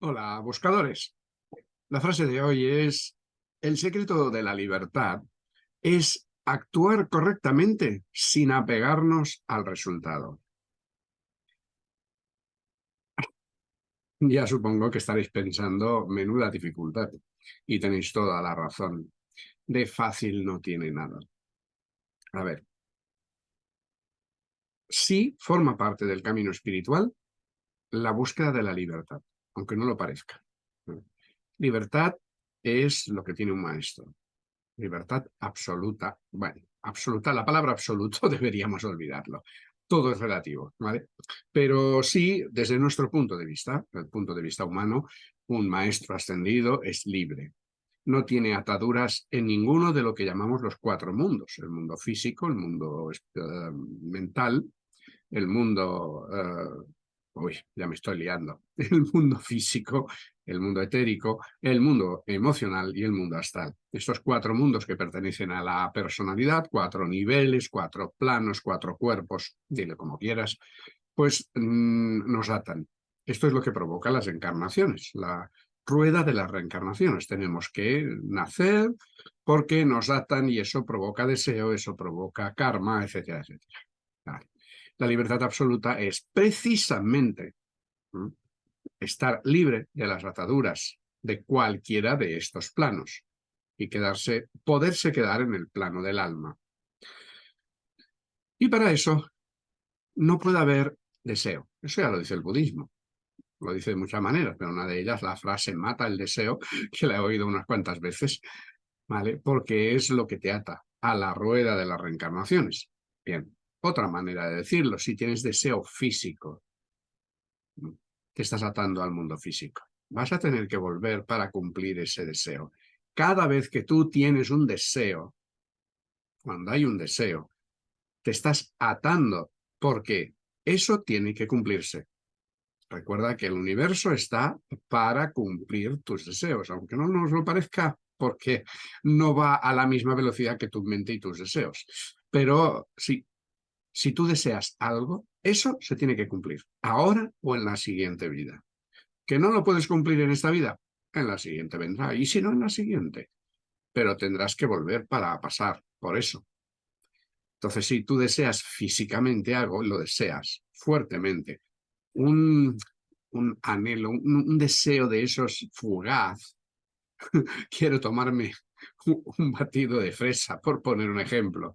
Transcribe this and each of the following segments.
Hola, buscadores. La frase de hoy es, el secreto de la libertad es actuar correctamente sin apegarnos al resultado. Ya supongo que estaréis pensando, menuda dificultad, y tenéis toda la razón. De fácil no tiene nada. A ver, sí forma parte del camino espiritual la búsqueda de la libertad aunque no lo parezca. Libertad es lo que tiene un maestro. Libertad absoluta. Bueno, absoluta, la palabra absoluto deberíamos olvidarlo. Todo es relativo, ¿vale? Pero sí, desde nuestro punto de vista, el punto de vista humano, un maestro ascendido es libre. No tiene ataduras en ninguno de lo que llamamos los cuatro mundos. El mundo físico, el mundo eh, mental, el mundo eh, uy, ya me estoy liando, el mundo físico, el mundo etérico, el mundo emocional y el mundo astral. Estos cuatro mundos que pertenecen a la personalidad, cuatro niveles, cuatro planos, cuatro cuerpos, dile como quieras, pues mm, nos atan. Esto es lo que provoca las encarnaciones, la rueda de las reencarnaciones. Tenemos que nacer porque nos atan y eso provoca deseo, eso provoca karma, etcétera, etcétera. La libertad absoluta es precisamente estar libre de las ataduras de cualquiera de estos planos y quedarse, poderse quedar en el plano del alma. Y para eso no puede haber deseo. Eso ya lo dice el budismo. Lo dice de muchas maneras, pero una de ellas, la frase mata el deseo, que la he oído unas cuantas veces, ¿vale? Porque es lo que te ata a la rueda de las reencarnaciones. Bien, otra manera de decirlo, si tienes deseo físico, te estás atando al mundo físico. Vas a tener que volver para cumplir ese deseo. Cada vez que tú tienes un deseo, cuando hay un deseo, te estás atando porque eso tiene que cumplirse. Recuerda que el universo está para cumplir tus deseos, aunque no nos lo parezca, porque no va a la misma velocidad que tu mente y tus deseos. Pero sí, si tú deseas algo, eso se tiene que cumplir, ahora o en la siguiente vida. ¿Que no lo puedes cumplir en esta vida? En la siguiente vendrá, y si no, en la siguiente. Pero tendrás que volver para pasar por eso. Entonces, si tú deseas físicamente algo, lo deseas fuertemente, un, anhelo, un, deseo de esos fugaz, quiero tomarme un batido de fresa, por poner un ejemplo,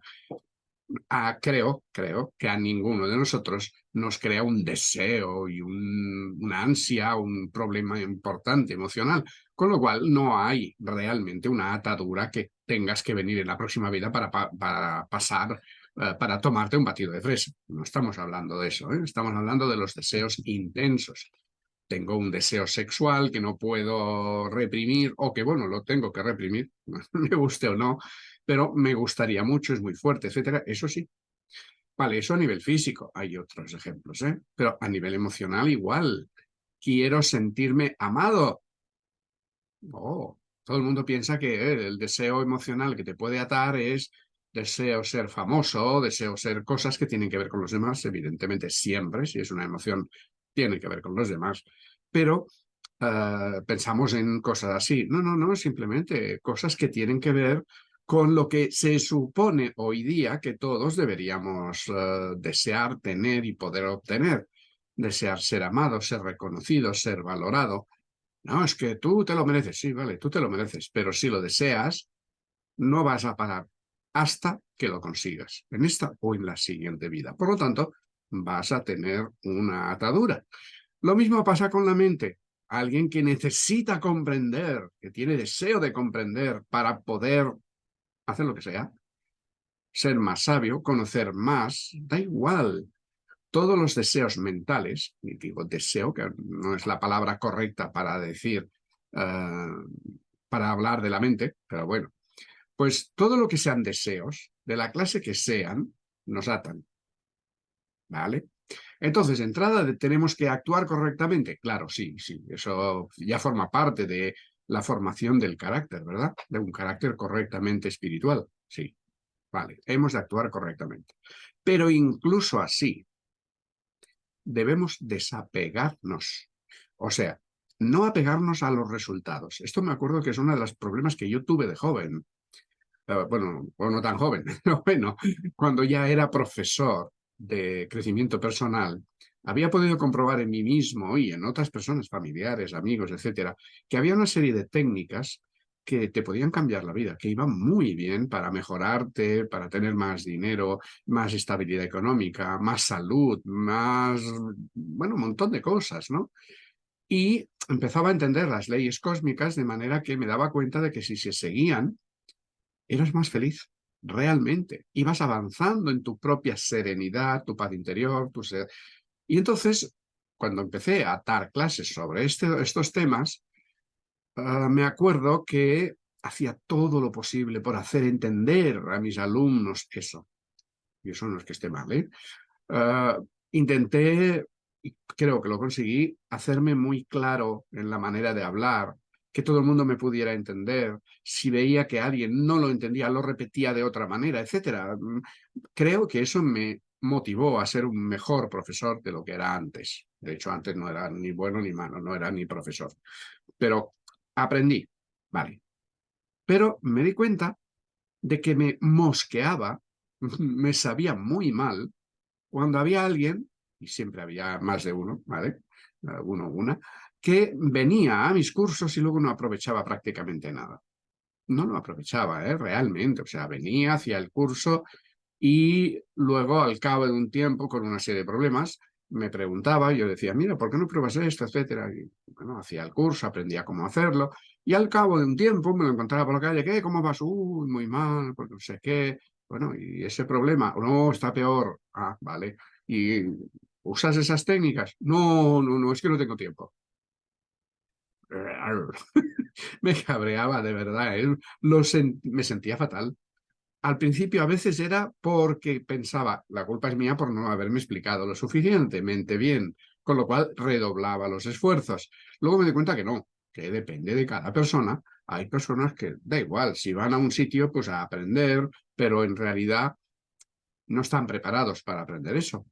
creo, creo que a ninguno de nosotros nos crea un deseo y una ansia, un problema importante emocional, con lo cual no hay realmente una atadura que tengas que venir en la próxima vida para, para pasar, eh, para tomarte un batido de fresa. No estamos hablando de eso, ¿eh? estamos hablando de los deseos intensos. Tengo un deseo sexual que no puedo reprimir o que, bueno, lo tengo que reprimir, me guste o no, pero me gustaría mucho, es muy fuerte, etcétera. Eso sí. Vale, eso a nivel físico. Hay otros ejemplos, ¿eh? Pero a nivel emocional igual. Quiero sentirme amado. Oh, todo el mundo piensa que el deseo emocional que te puede atar es deseo ser famoso, deseo ser cosas que tienen que ver con los demás, evidentemente siempre, si es una emoción, tiene que ver con los demás, pero eh, pensamos en cosas así. No, no, no, simplemente cosas que tienen que ver con lo que se supone hoy día que todos deberíamos eh, desear tener y poder obtener. Desear ser amado, ser reconocido, ser valorado. No, es que tú te lo mereces, sí, vale, tú te lo mereces, pero si lo deseas, no vas a parar hasta que lo consigas, en esta o en la siguiente vida. Por lo tanto, vas a tener una atadura. Lo mismo pasa con la mente. Alguien que necesita comprender, que tiene deseo de comprender para poder hacer lo que sea, ser más sabio, conocer más, da igual. Todos los deseos mentales, y digo deseo, que no es la palabra correcta para decir, eh, para hablar de la mente, pero bueno, pues todo lo que sean deseos, de la clase que sean, nos atan. ¿Vale? Entonces, de entrada, ¿tenemos que actuar correctamente? Claro, sí, sí, eso ya forma parte de la formación del carácter, ¿verdad? De un carácter correctamente espiritual. Sí, vale, hemos de actuar correctamente. Pero incluso así, debemos desapegarnos. O sea, no apegarnos a los resultados. Esto me acuerdo que es uno de los problemas que yo tuve de joven. Eh, bueno, no tan joven, bueno, cuando ya era profesor de crecimiento personal, había podido comprobar en mí mismo y en otras personas, familiares, amigos, etcétera, que había una serie de técnicas que te podían cambiar la vida, que iban muy bien para mejorarte, para tener más dinero, más estabilidad económica, más salud, más, bueno, un montón de cosas, ¿no? Y empezaba a entender las leyes cósmicas de manera que me daba cuenta de que si se seguían, eras más feliz, realmente. Ibas avanzando en tu propia serenidad, tu paz interior, tu ser. Y entonces, cuando empecé a dar clases sobre este, estos temas, Ah, me acuerdo que hacía todo lo posible por hacer entender a mis alumnos eso. Y eso no es que esté mal, ¿eh? Ah, intenté, creo que lo conseguí, hacerme muy claro en la manera de hablar, que todo el mundo me pudiera entender. Si veía que alguien no lo entendía, lo repetía de otra manera, etc. Mm, creo que eso me motivó a ser un mejor profesor de lo que era antes. De hecho, antes no era ni bueno ni malo, no era ni profesor. Pero aprendí, vale. Pero me di cuenta de que me mosqueaba, me sabía muy mal, cuando había alguien, y siempre había más de uno, ¿vale? Uno una, que venía a mis cursos y luego no aprovechaba prácticamente nada. No lo aprovechaba, ¿eh? Realmente, o sea, venía, hacía el curso y luego al cabo de un tiempo, con una serie de problemas, me preguntaba, yo decía, mira, ¿por qué no pruebas esto, etcétera? Bueno, hacía el curso, aprendía cómo hacerlo, y al cabo de un tiempo me lo encontraba por la calle, ¿qué? ¿Cómo vas? Uy, muy mal, porque no sé qué. Bueno, y ese problema, no, está peor. Ah, vale. ¿Y usas esas técnicas? No, no, no, es que no tengo tiempo. me cabreaba de verdad, ¿eh? Lo me sentía fatal al principio a veces era porque pensaba, la culpa es mía por no haberme explicado lo suficientemente bien, con lo cual redoblaba los esfuerzos. Luego me di cuenta que no, que depende de cada persona. Hay personas que da igual, si van a un sitio pues a aprender, pero en realidad no están preparados para aprender eso.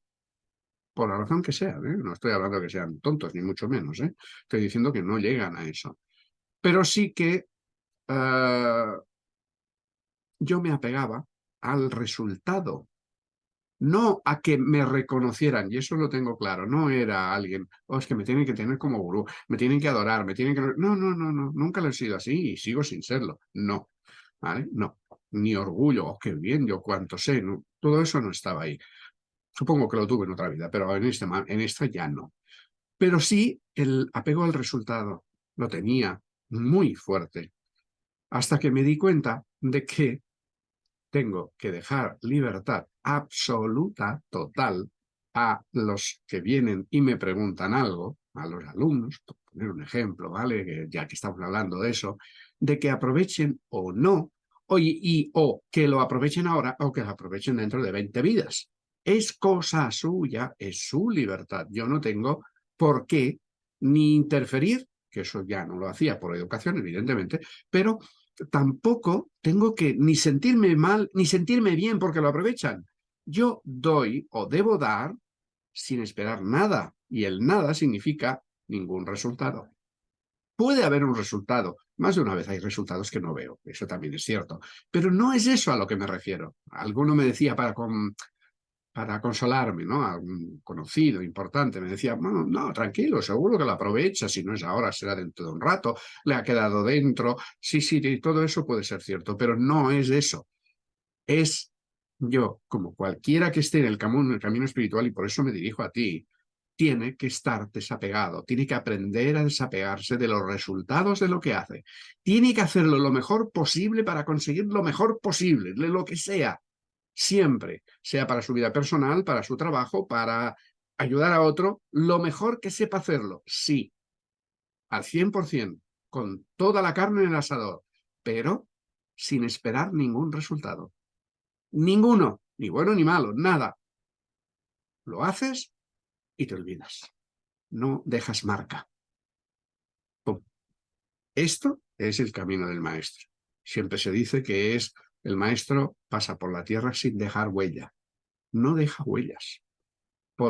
Por la razón que sea, ¿eh? no estoy hablando que sean tontos, ni mucho menos. ¿eh? Estoy diciendo que no llegan a eso. Pero sí que eh, yo me apegaba al resultado, no a que me reconocieran, y eso lo tengo claro, no era alguien, oh, es que me tienen que tener como gurú, me tienen que adorar, me tienen que... No, no, no, no, nunca lo he sido así y sigo sin serlo, no, ¿vale? No, ni orgullo, oh, qué bien, yo cuánto sé, no, todo eso no estaba ahí. Supongo que lo tuve en otra vida, pero en, este, en esta ya no. Pero sí el apego al resultado lo tenía muy fuerte, hasta que me di cuenta de que tengo que dejar libertad absoluta, total, a los que vienen y me preguntan algo, a los alumnos, por poner un ejemplo, ¿vale? Ya que estamos hablando de eso, de que aprovechen o no, oye, y o que lo aprovechen ahora o que lo aprovechen dentro de 20 vidas. Es cosa suya, es su libertad. Yo no tengo por qué ni interferir, que eso ya no lo hacía por educación, evidentemente, pero tampoco tengo que ni sentirme mal, ni sentirme bien porque lo aprovechan. Yo doy o debo dar sin esperar nada, y el nada significa ningún resultado. Puede haber un resultado, más de una vez hay resultados que no veo, eso también es cierto, pero no es eso a lo que me refiero. Alguno me decía para con, para consolarme, ¿no? A un conocido, importante, me decía, no, no, tranquilo, seguro que lo aprovecha, si no es ahora, será dentro de un rato, le ha quedado dentro, sí, sí, todo eso puede ser cierto, pero no es eso. Es yo, como cualquiera que esté en el camino, en el camino espiritual, y por eso me dirijo a ti, tiene que estar desapegado, tiene que aprender a desapegarse de los resultados de lo que hace. Tiene que hacerlo lo mejor posible para conseguir lo mejor posible, de lo que sea siempre, sea para su vida personal, para su trabajo, para ayudar a otro, lo mejor que sepa hacerlo, sí, al 100%, con toda la carne en el asador, pero sin esperar ningún resultado. Ninguno, ni bueno ni malo, nada. Lo haces y te olvidas. No dejas marca. Esto es el camino del maestro. Siempre se dice que es el maestro pasa por la tierra sin dejar huella. No deja huellas.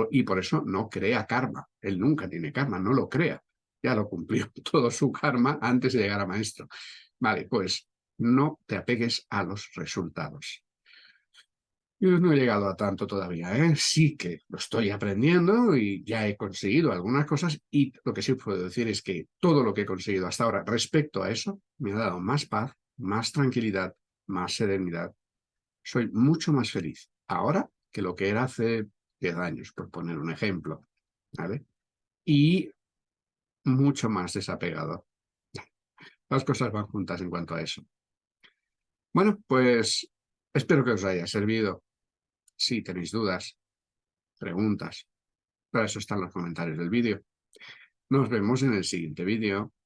y por eso no crea karma. Él nunca tiene karma, no lo crea. ya lo cumplió todo su karma antes de llegar a maestro. Vale, pues no te apegues a los resultados. Yo no he llegado a tanto todavía, ¿eh? sí que lo estoy aprendiendo y ya he conseguido algunas cosas y lo que sí puedo decir es que todo lo que he conseguido hasta ahora respecto a eso me ha dado más paz, más tranquilidad, más serenidad. Soy mucho más feliz ahora que lo que era hace 10 años, por poner un ejemplo. ¿vale? Y mucho más desapegado. Las cosas van juntas en cuanto a eso. Bueno, pues espero que os haya servido. Si tenéis dudas, preguntas, para eso están los comentarios del vídeo. Nos vemos en el siguiente vídeo.